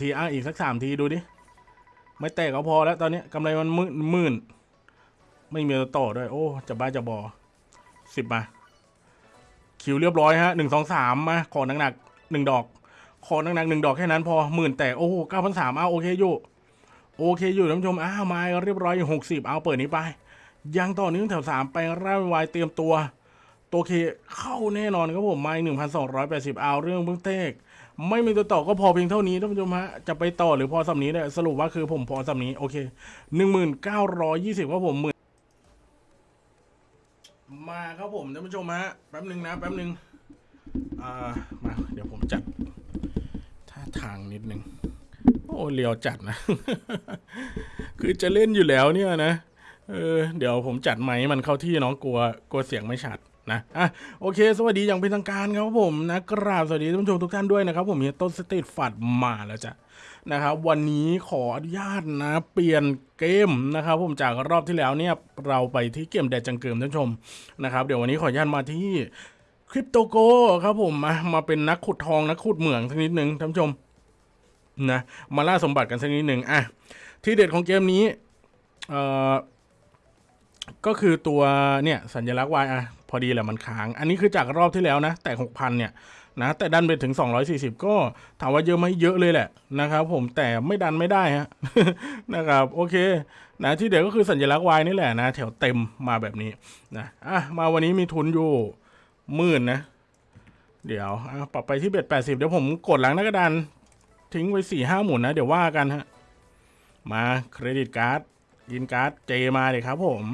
ทีอะอีกสักสามทีดูดิ ไม่แตกก็พอแล้วตอนนี้กำไรมันมื่นมื่นไม่มีตัวต่อด้วย โอ้ จะบ้าจะบอสิบมา คิวเรียบร้อยฮะหนึ่งสองสามมาขอหนักๆหนึ่งดอก ขอหนักๆหนึ่งดอกแค่นั้นพอหมื่นแตกโอ้โหเก้าพันสามเอาโอเคอยู่ โอเคอยู่ท่านผู้ชมอ้าวมาเรียบร้อยหกสิบเอาเปิดนี้ไป ยังต่อเนื่องแถวสามไปร่าวายเตรียมตัวตัวเคเข้าแน่นอนครับผมมาหนึ่งพันสองร้อยแปดสิบเอาเรื่องเบื้องเตก ไม่มีตัวต่อก็พอเพียงเท่านี้ท่านผู้ชมฮะจะไปต่อหรือพอสำนี้เนี่ยสรุปว่าคือผมพอสำนี้โอเคหนึ่งหมื่นเก้าร้อยยี่สิบครับผมหมื่นมาครับผมท่านผู้ชมฮะแป๊บหนึ่งนะแป๊บหนึ่งอ่ามาเดี๋ยวผมจัดท่าทางนิดนึงโอ้เลียวจัดนะ คือจะเล่นอยู่แล้วเนี่ยนะเออเดี๋ยวผมจัดไมค์มันเข้าที่น้องกลัวกลัวเสียงไม่ชัด นะอะโอเค สวัสดีอย่างเป็นทางการครับผมนะกราบสวัสดีท่านผู้ชมทุกท่านด้วยนะครับ ผมเฮียต้นสเตรีทฟัดมาแล้วจ้ะนะครับวันนี้ขออนุญาตนะ เปลี่ยนเกมนะครับ ผมจากรอบที่แล้วเนี่ยเราไปที่เกมแดดจังเกิมท่านผู้ชมนะครับ เดี๋ยววันนี้ขออนุญาตมาที่คริปโตโกครับผมมามาเป็นนักขุดทองนักขุดเหมืองสักนิดหนึ่งท่านผู้ชมนะมาล่าสมบัติกันสักนิดหนึ่งอะที่เด็ดของเกมนี้เอ่อก็คือตัวเนี่ยสัญลักษณ์ Y อะ พอดีแหละมันค้าง อันนี้คือจากรอบที่แล้วนะ แต่หกพันเนี่ยนะ แต่ดันไปถึง 240 ก็ถามว่าเยอะไหมเยอะเลยแหละนะครับผมแต่ไม่ดันไม่ได้ฮะนะครับโอเคนะที่เด็ดก็คือสัญลักษณ์ Y นี่แหละนะ แถวเต็มมาแบบนี้นะอะมาวันนี้มีทุนอยู่หมื่นนะ เดี๋ยวอะปรับไปที่เบ็ด80เดี๋ยวผมกดหลังหน้ากระดานทิ้งไว้4ี่ห้าหมุนนะ เดี๋ยวว่ากันฮะมาเครดิตการ์ดยินการ์ดเจมาเลยครับผม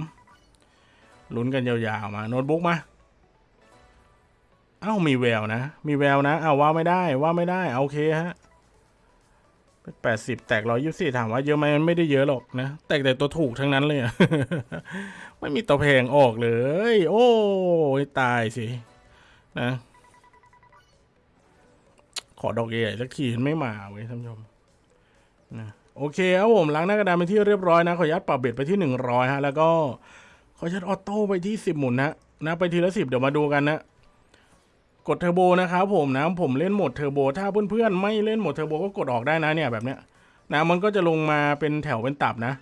ลุ้นกันยาวๆมาโน้ตบุ๊กมา เอ้ามีแววนะ มีแววนะเอาว่าไม่ได้ว่าไม่ได้เอาโอเคฮะแปดสิบแตกร้อยยี่สิบถามว่าเยอะไหมมันไม่ได้เยอะหรอกนะ แตกแต่ตัวถูกทั้งนั้นเลยอะไม่มีตัวแพงออกเลย โอ้ยตายสินะ ขอดอกใหญ่สักทีไม่มาเว้ยท่านผู้ชมนะโอเคครับผมล้างหน้ากระดานไปที่เรียบร้อยนะ ขออนุญาตปรับ bet ไปที่หนึ่งร้อยฮะ แล้วก็ ขอจัด auto ไปที่สิบหมุนนะนะไปทีละสิบเดี๋ยวมาดูกันนะกดเทอร์โบนะครับผมนะผมเล่นโหมดเทอร์โบถ้าเพื่อนๆไม่เล่นโหมดเทอร์โบก็กดออกได้นะเนี่ยแบบเนี้ยนะมันก็จะลงมาเป็นแถวเป็นตับนะ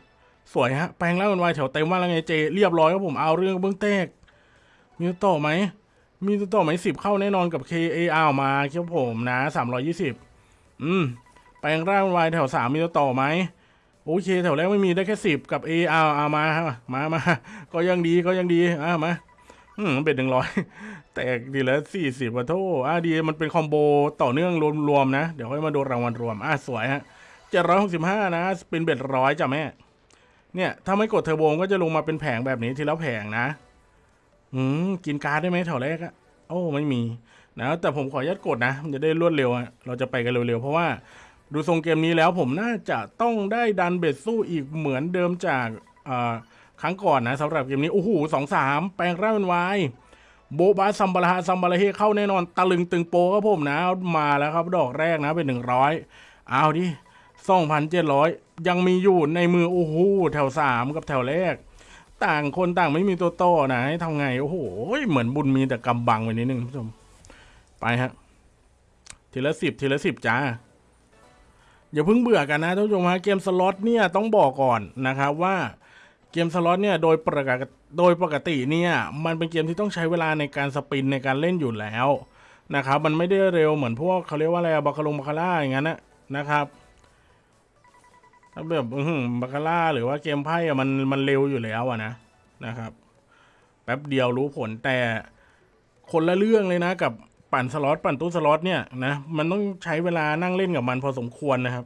สวยฮะแปลงร่างเป็นวายแถวเต็มว่าแล้วไงเจ เรียบร้อยครับผมเอาเรื่องเบื้องเตกมีต่อไหมมีต่อไหมสิบเข้าแน่นอนกับ KAR มาครับผมนะสามร้อยี่สิบอืมแปลงร่างเป็นวายแถวสามมีต่อไหม โอเคแถวแรกไม่มีได้แค่สิบกับเอาเอามามามาก็ยังดีก็ยังดีอะมาอืมเบ็ดหนึ่งร้อยแตกดีแล้วสี่สิบวัตโทอะดีมันเป็นคอมโบต่อเนื่องรวมๆนะ เดี๋ยวค่อยมาดูรางวัลรวม อะสวยฮะเจ็ดร้อยหกสิบห้านะ เป็นเบ็ดร้อยจ้ะแม่ เนี่ย ถ้าไม่กดเทอร์โบก็จะลงมาเป็นแผงแบบนี้ทีละแผงนะ อืม กินการ์ดได้ไหมแถวแรกอะโอ้ไม่มีนะแต่ผมขออนุญาตกดนะ มันจะได้รวดเร็วอะเราจะไปกันเร็วๆ เพราะว่า ดูทรงเกมนี้แล้วผมน่าจะต้องได้ดัน bet สู้อีกเหมือนเดิมจากครั้งก่อนนะสำหรับเกมนี้ โอ้โหสองสามแปลงร่างเป็นวายโบบาซัมบาราฮาซัมบาราเฮเข้าแน่นอนตะลึงตึงโปครับผมนะ มาแล้วครับ ดอกแรกนะเป็นหนึ่งร้อยเอาดิสองพันเจ็ดร้อยยังมีอยู่ในมือ โอ้โหแถวสามกับแถวแรก ต่างคนต่างไม่มีตัวโตนะให้ทำไง โอ้โห เหมือนบุญมีแต่กำบังไว้นิดนึงคุณผู้ชม ไปฮะ ทีละสิบทีละสิบจ้า อย่าเพิ่งเบื่อกันนะท่านผู้ชมฮะเกมสล็อตเนี่ยต้องบอกก่อนนะครับว่าเกมสล็อตเนี่ยโดยปกติโดยปกติเนี่ยมันเป็นเกมที่ต้องใช้เวลาในการสปินในการเล่นอยู่แล้วนะครับมันไม่ได้เร็วเหมือนพวกเขาเรียกว่าอะไรบาคาลงบาคาร่าอย่างนั้นนะนะครับถ้าแบบอื้ออบาคาร่าหรือว่าเกมไพ่อะมันมันเร็วอยู่แล้วอะนะนะครับ แป๊บเดียวรู้ผลแต่คนละเรื่องเลยนะกับ ปั่นสล็อตปั่นตู้สล็อตเนี่ยนะมันต้องใช้เวลานั่งเล่นกับมันพอสมควรนะครับ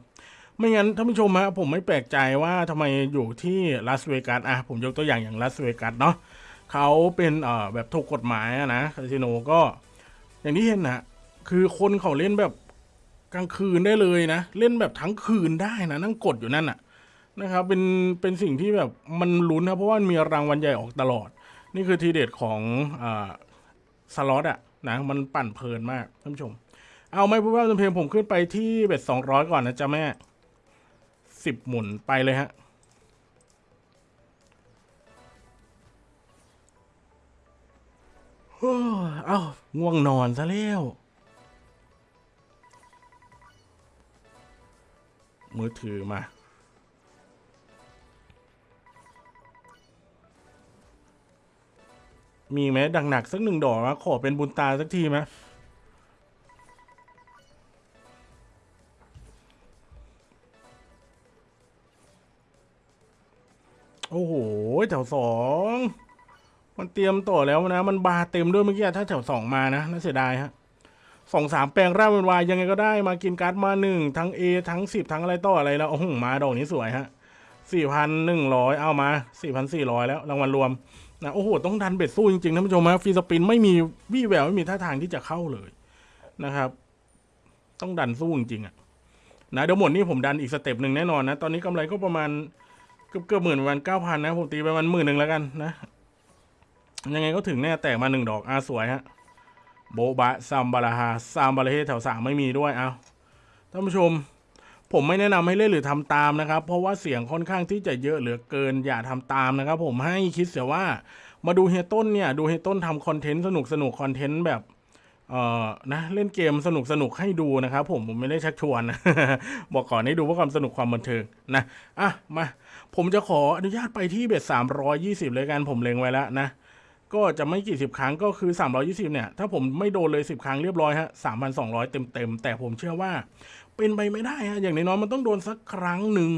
ไม่งั้นท่านผู้ชมฮะผมไม่แปลกใจว่าทำไมอยู่ที่ลาสเวกัสอะผมยกตัวอย่างอย่างลาสเวกัสเนาะเขาเป็นเอ่อแบบถูกกฎหมายนะคาสิโนก็ อย่างที่เห็นนะคือคนเขาเล่นแบบกลางคืนได้เลยนะ เล่นแบบทั้งคืนได้นะ นั่งกดอยู่นั่นน่ะนะครับเป็นเป็นสิ่งที่แบบมันลุ้นนะเพราะว่ามันมีรางวัลใหญ่ออกตลอด นี่คือทีเด็ดของอ่าสล็อตอะ นะมันปั่นเพลินมากท่านผู้ชม เอาไม่พูดว่าจำเพลงผมขึ้นไปที่เบ็ดสองร้อยก่อนนะจ๊ะแม่สิบหมุนไปเลยฮะเอ้าง่วงนอนซะแล้วมือถือมา มีไหมดังหนักสักหนึ่งดอกนะขอเป็นบุญตาสักทีไหมโอ้โหแถวสองมันเตรียมต่อแล้วนะ มันบาเต็มด้วยเมื่อกี้ถ้าแถวสองมานะน่าเสียดายฮะสองสามแปลงร่างเป็นวายยังไงก็ได้มากินการ์ดมาหนึ่งทั้ง A ทั้งสิบทั้งอะไรต่ออะไรแล้วโอ้โหมาดอกนี้สวยฮะสี่พันหนึ่งร้อยเอามาสี่พันสี่ร้อยแล้วรางวัลรวม นะโอ้โหต้องดัน bet สู้จริงๆท่านผู้ชมนะ free spin ไม่มีวี่แววไม่มีท่าทางที่จะเข้าเลยนะครับ ต้องดันสู้จริงๆอะนะเดี๋ยวหมดนี้ผมดันอีก step หนึ่งแน่นอนนะ ตอนนี้กำไรก็ประมาณเกือบเกือบหมื่นประมาณเก้าพันนะผมตีไปประมาณหมื่นหนึ่งแล้วกันนะ ยังไงก็ถึงแน่แตกมาหนึ่งดอกอาสวยฮะโบบะซัมบาราฮาซัมบาราเฮแถวสามไม่มีด้วยเอาท่านผู้ชม ผมไม่แนะนำให้เล่นหรือทำตามนะครับ เพราะว่าเสียงค่อนข้างที่จะเยอะเหลือเกินอย่าทำตามนะครับ ผมให้คิดเสียว่ามาดูเฮต้นเนี่ยดูเฮต้นทำคอนเทนต์สนุกสนุกคอนเทนต์แบบเอ่อนะเล่นเกมสนุกสนุกให้ดูนะครับ ผมผมไม่ได้ชักชวนนะบอกก่อนให้ดูเพื่อความสนุกความบันเทิงนะอะมาผมจะขออนุญาตไปที่เบ็ดสามร้อยยี่สิบเลยกันผมเล็งไว้แล้วนะ ก็จะไม่กี่สิบครั้งก็คือ 320 เนี่ย ถ้าผมไม่โดนเลย 10 ครั้งเรียบร้อยฮะ 3,200 เต็มๆ แต่ผมเชื่อว่าเป็นไปไม่ได้ฮะ อย่างน้อยๆมันต้องโดนสักครั้งหนึ่ง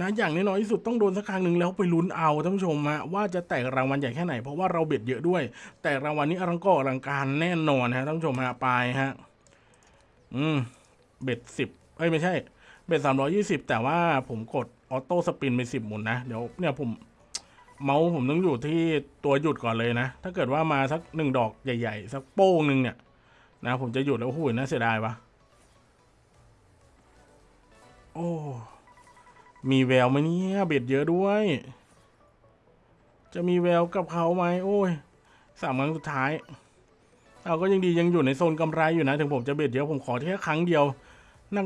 นะ อย่างน้อยๆที่สุดต้องโดนสักครั้งหนึ่งแล้วไปลุ้นเอาท่านผู้ชมฮะว่าจะแตกรางวัลใหญ่แค่ไหน เพราะว่าเราเบ็ดเยอะด้วย แต่รางวัลนี้อลังก็อลังการแน่นอนฮะท่านผู้ชมฮะไปฮะ อืม เบ็ดสิบเอ้ยไม่ใช่ เบ็ดสามร้อยี่สิบแต่ว่าผมกดออโต้สปินไปสิบหมุนนะ เดี๋ยวเนี่ยผม เมาส์ผมต้องอยู่ที่ตัวหยุดก่อนเลยนะ ถ้าเกิดว่ามาสักหนึ่งดอกใหญ่ ๆ สักโป้งหนึ่งเนี่ย นะผมจะหยุดแล้วโอ้โหน่าเสียดายวะโอ้มีแววไหมเนี่ยเบ็ดเยอะด้วย จะมีแววกับเขาไหมโอ้ยสามครั้งสุดท้าย เอาก็ยังดียังอยู่ในโซนกำไรอยู่นะ ถึงผมจะเบ็ดเยอะผมขอแค่ครั้งเดียว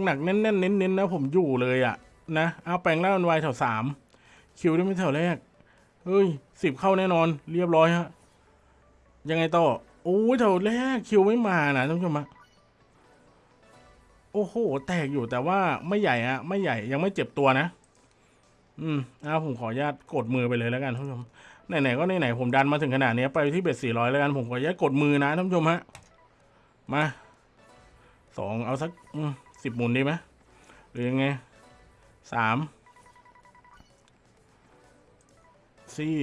หนักๆแน่นๆเน้นๆนะผมอยู่เลยอะนะเอาแปลงล่างมันไวแถวสามคิวได้ไม่แถวแรก เฮ้ยสิบเข้าแน่นอน เรียบร้อยฮะ ยังไงต่อ โอ้ยแถวแรกคิวไม่มานะท่านผู้ชมฮะโอ้โห แตกอยู่แต่ว่าไม่ใหญ่อะไม่ใหญ่ยังไม่เจ็บตัวนะ อืมเอาผมขออนุญาตกดมือไปเลยแล้วกันท่านผู้ชมไหนๆก็ไหนๆผมดันมาถึงขนาดนี้ไปที่เบ็ดสี่ร้อยแล้วกันผมขออนุญาตกดมือนะท่านผู้ชมฮะ มาสองเอาสักสิบหมุนดีไหมหรือยังไงสาม ซี่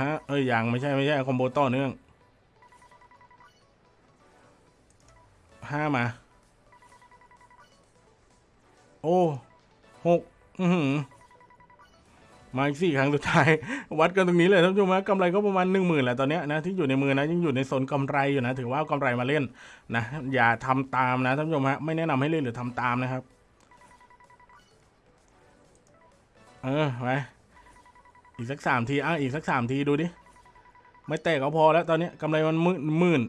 ฮะ เอ้ยยังไม่ใช่ไม่ใช่คอมโบต่อเนื่องห้ามา โอ้หกอือหือมาอีกสี่ครั้งสุดท้าย วัดกันตรงนี้เลยท่านผู้ชมฮะกำไรก็ประมาณหนึ่งหมื่นแหละตอนนี้นะที่อยู่ในมือนะยังอยู่ในโซนกำไรอยู่นะ ถือว่าเอากำไรมาเล่นนะอย่าทำตามนะท่านผู้ชมฮะไม่แนะนำให้เล่นหรือทำตามนะครับ เออไปอีกสักสามทีอะอีกสักสามทีดูดิ ไม่แตกก็พอแล้วตอนนี้กำไรมันมื่นมื่น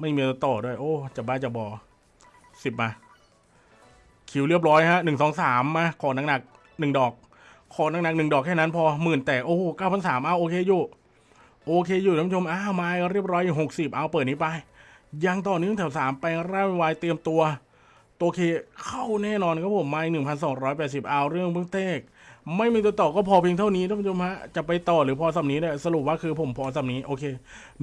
ไม่มีตัวต่อด้วย โอ้ จะบ้าจะบอสิบมา คิวเรียบร้อยฮะหนึ่งสองสามมาขอหนักหนึ่งดอก ขอหนักหนึ่งดอกแค่นั้นพอหมื่นแตกโอ้หเก้าพันสามเอาโอเคอยู่ โอเคอยู่ท่านผู้ชมอ้าวมาเรียบร้อยหกสิบเอาเปิดนี้ไป ยังต่อเนื่องแถวสามไปร่าวายเตรียมตัวตัวเคเข้าแน่นอนครับผมมาหนึ่งพันสองร้อยแปดสิบเอาเรื่องเบื้องเตก ไม่มีตัวต่อก็พอเพียงเท่านี้ท่านผู้ชมฮะจะไปต่อหรือพอสำนี้เนี่ยสรุปว่าคือผมพอสำนี้โอเค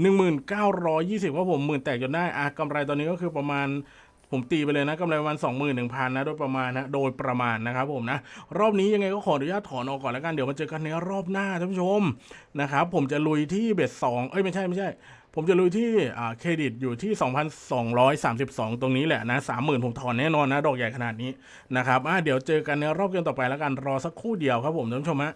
หนึ่งหมื่นเก้าร้อยยี่สิบว่าผมหมื่นแตกจนได้อะกำไรตอนนี้ก็คือประมาณผมตีไปเลยนะกำไรประมาณสองหมื่นหนึ่งพันนะโดยประมาณนะโดยประมาณนะครับผมนะรอบนี้ยังไงก็ขออนุญาตถอนออกก่อนแล้วกันเดี๋ยวมาเจอกันในรอบหน้าท่านผู้ชมนะครับผมจะลุยที่เบ็ดสองเอ้ยไม่ใช่ไม่ใช่ ผมจะลุยที่เครดิตอยู่ที่ 2,232 ตรงนี้แหละนะ30,000ผมถอนแน่นอนนะ ดอกใหญ่ขนาดนี้นะครับเดี๋ยวเจอกันในรอบเกมต่อไปแล้วกันรอสักครู่เดียวครับผมท่านผู้ชมฮะ